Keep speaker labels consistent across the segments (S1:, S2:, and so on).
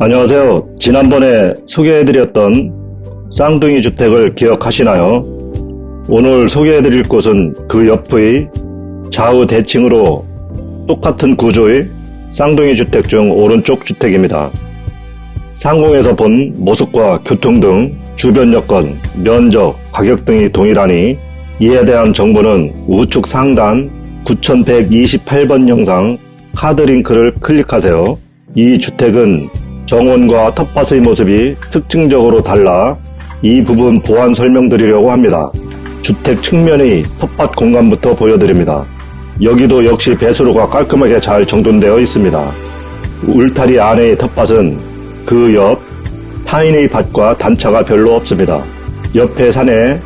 S1: 안녕하세요. 지난번에 소개해드렸던 쌍둥이 주택을 기억하시나요? 오늘 소개해드릴 곳은 그 옆의 좌우 대칭으로 똑같은 구조의 쌍둥이 주택 중 오른쪽 주택입니다. 상공에서 본 모습과 교통 등 주변 여건, 면적, 가격 등이 동일하니 이에 대한 정보는 우측 상단 9128번 영상 카드 링크를 클릭하세요. 이 주택은 정원과 텃밭의 모습이 특징적으로 달라 이 부분 보완 설명드리려고 합니다. 주택 측면의 텃밭 공간부터 보여드립니다. 여기도 역시 배수로가 깔끔하게 잘 정돈되어 있습니다. 울타리 안의 텃밭은 그 옆 타인의 밭과 단차가 별로 없습니다. 옆에 산에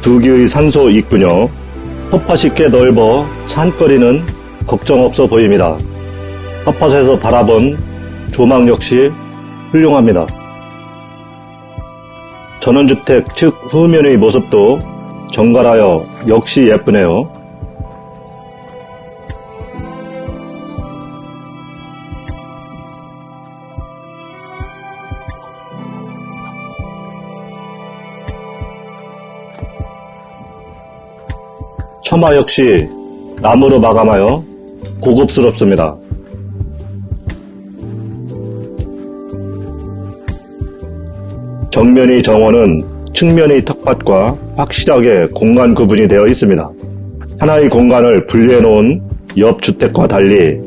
S1: 두 개의 산소 있군요. 텃밭이 꽤 넓어 산거리는 걱정 없어 보입니다. 텃밭에서 바라본 조망 역시 훌륭합니다. 전원주택 측 후면의 모습도 정갈하여 역시 예쁘네요. 처마 역시 나무로 마감하여 고급스럽습니다. 정면의 정원은 측면의 텃밭과 확실하게 공간 구분이 되어 있습니다. 하나의 공간을 분리해 놓은 옆 주택과 달리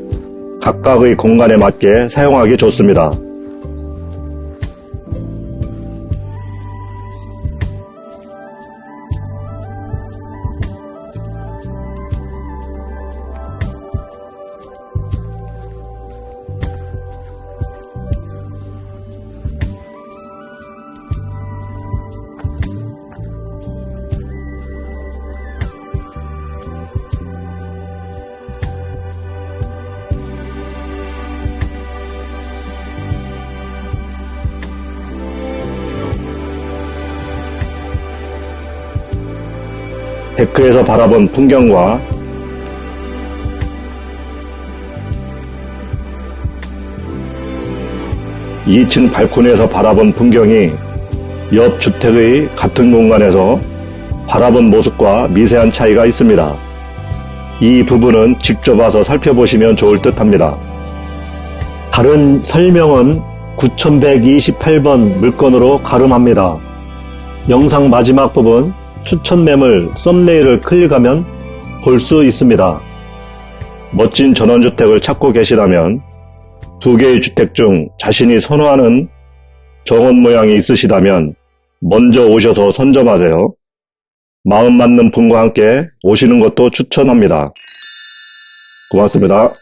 S1: 각각의 공간에 맞게 사용하기 좋습니다. 데크에서 바라본 풍경과 (2층) 발코니에서 바라본 풍경이 옆 주택의 같은 공간에서 바라본 모습과 미세한 차이가 있습니다. 이 부분은 직접 와서 살펴보시면 좋을 듯 합니다. 다른 설명은 9128번 물건으로 가름합니다. 영상 마지막 부분 추천 매물 썸네일을 클릭하면 볼 수 있습니다. 멋진 전원주택을 찾고 계시다면 두 개의 주택 중 자신이 선호하는 정원 모양이 있으시다면 먼저 오셔서 선점하세요. 마음 맞는 분과 함께 오시는 것도 추천합니다. 고맙습니다.